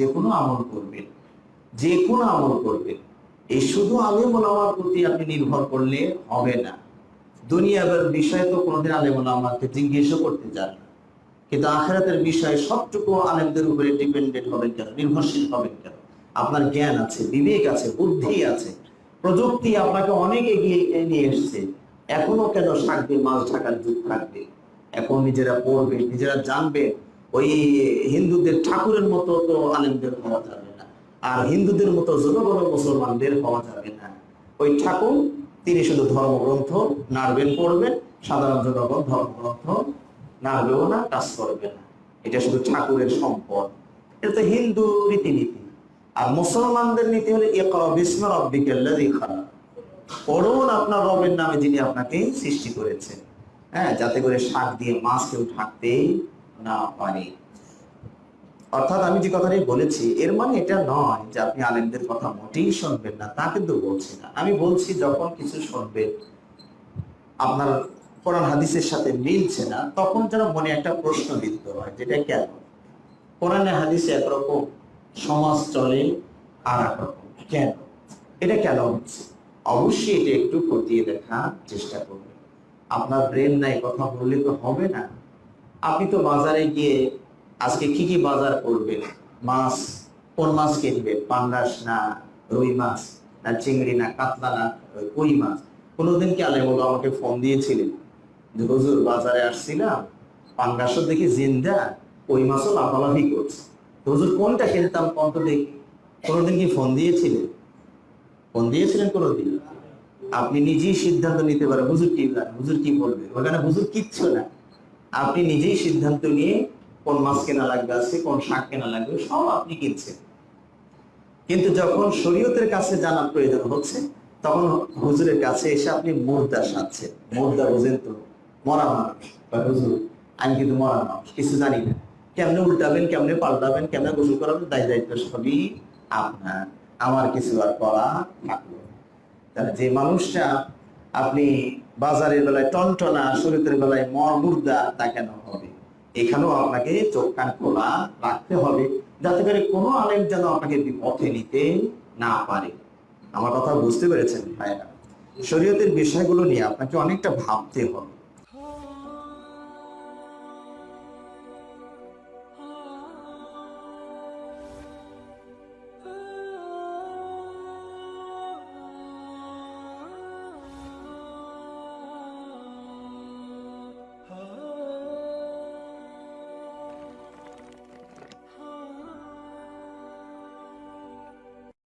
যে কোনো আমল করবেন যে কোনো আমল করবেন। এই শুধু আলেম ওলামার প্রতি আপনি নির্ভর করলে হবে না। দুনিয়ার বিষয়ে তো কোনোদিন আলেম ওলামাকে জিজ্ঞেসও করতে চান কিন্তু আখেরাতের বিষয়ে সবটুকু আলেমদের উপরে ডিপেন্ডেন্ট হবেন কেন? নির্ভরশীল হবেন কেন? আপনার জ্ঞান আছে, বিবেক আছে, বুদ্ধি আছে। প্রযুক্তি আপনাকে অনেক এগিয়ে নিয়ে এসছে। এখনও কেন থাকবে মাছ ঢাকার যুগ থাকবে? এখন নিজেরা পড়বে নিজেরা জানবে ওই হিন্দুদের ঠাকুরের মতো তো আলেমদের হওয়া যাবে না। আর হিন্দুদের মতো বড় মুসলমানদের হওয়া যাবে না। ওই ঠাকুর, তিনি শুধু ধর্মগ্রন্থ, নাড়বেন, পড়বেন, সাধারণ জনগণ ধর্মগ্রন্থ নাড়বেও না, কাজ করবে না। এটা শুধু ঠাকুরের সম্পদ। এটা তো হিন্দু রীতিনীতি। আর মুসলমানদের নীতি হলো পড়ুন আপনার রবের নামে যিনি আপনাকে সৃষ্টি করেছেন। হ্যাঁ যাতে করে শাক দিয়ে মাছ কেউ ঢাকতে না পারে। অর্থাৎ আমি যে কথাটি বলেছি, এর মানে এটা নয় যে আপনি আলেমদের কথা মোটেই শুনবেন না, তা কিন্তু বলছি না। আমি বলছি, যখন কিছু শুনবেন, আপনার কোরআন হাদিসের সাথে মিলছে না, তখন যেন মনে একটা প্রশ্ন বিদ্ধ হয়, যেটা কেন? কোরআনে হাদিসে একরকম সমাজ চলে আর একরকম কেন? এটা কেন হচ্ছে? অবশ্যই এটা একটু খতিয়ে দেখার চেষ্টা করবে আপনার ব্রেন নাই কথা বললে তো হবে না। আপনি তো বাজারে গিয়ে আজকে কি কি বাজার করবেন? মাছ, কোন মাছ কিনবেন? পাঙ্গাস না রুই মাছ, না চিংড়ি, না কাতলা, না কই মাছ? কোনোদিন কি আলে বলো আমাকে ফোন দিয়েছিলেন? হুজুর, বাজারে আসছিলাম, পাঙ্গাসও দেখি জিন্দা, কই মাছও লাফালাফি করছে। হুজুর, কোনটা কিনতাম কত দেখি। কোনোদিন কি ফোন দিয়েছিলেন? ফোন দিয়েছিলেন কোনোদিন? আপনি নিজেই সিদ্ধান্ত নিতে পারেন, হুজুর, কি হুজুর, কি বলবে ওখানে হুজুর কিচ্ছু না। আপনি নিজেই সিদ্ধান্ত নিয়ে কোন মাছ কেনা লাগবে আছে, কোন শাক কেনা লাগবে, সব আপনি কিনছেন। কিন্তু যখন শরীয়তের কাছে জানার প্রয়োজন হচ্ছে, তখন হুজুরের কাছে এসে আপনি মুর্দা সাজছেন। মুর্দা বুঝেন তো, মরা মানুষ। বা হুজুর, আমি কিন্তু মরা মানুষ, কিছু জানি না। কেমনে উল্টাবেন, কেমনে পাল্টাবেন, কেমনে গোসল করাবেন দায় দায়িত্ব সবই আপনার। আমার কিছু আর করা থাকল যে মানুষটা আপনি বাজারের বেলায় টনটনা শরীরের বেলায় মর্মুর্দা তা কেন হবে? এখানেও আপনাকে চোখ কান খোলা রাখতে হবে, যাতে করে কোনো আলেম যেন আপনাকে বিপথে নিতে না পারে। আমার কথা বুঝতে পেরেছেন ভাইরা শরীয়তের বিষয়গুলো নিয়ে আপনাকে অনেকটা ভাবতে হবে।